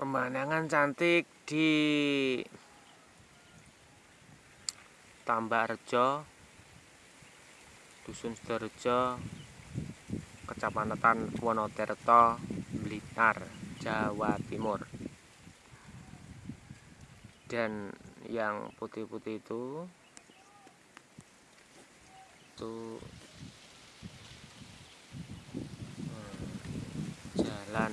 pemandangan cantik di Tambak Rejo Dusun Sidorejo Kecamatan Wonotirto Blitar Jawa Timur. Dan yang putih-putih itu itu hmm, jalan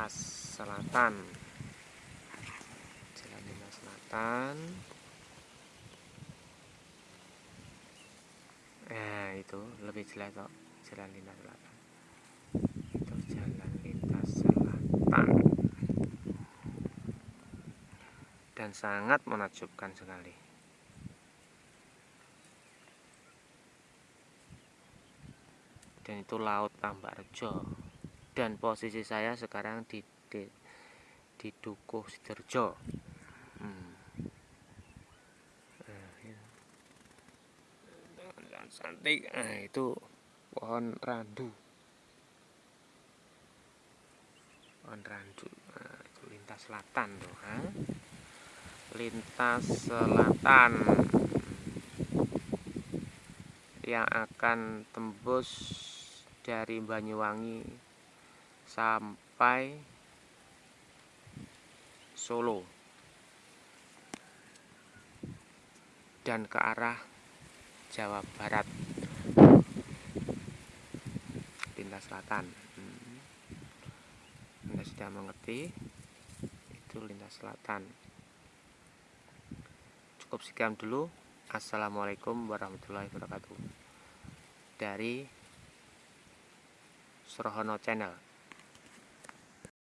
lintas selatan. Jalan lintas selatan. Nah itu lebih jelas kok jalan lintas selatan. Itu jalan lintas selatan. Dan sangat menakjubkan sekali. Dan itu laut Tambak Rejo dan posisi saya sekarang di di, di Dukuh Sidoarjo hmm. nah, ya. cantik nah, itu pohon randu pohon randu nah, itu lintas selatan tuh ha? lintas selatan yang akan tembus dari Banyuwangi sampai Solo. Dan ke arah Jawa Barat. Lintas selatan. Hmm. Anda sudah mengerti? Itu lintas selatan. Cukup sekian dulu. Assalamualaikum warahmatullahi wabarakatuh. Dari Sorohono Channel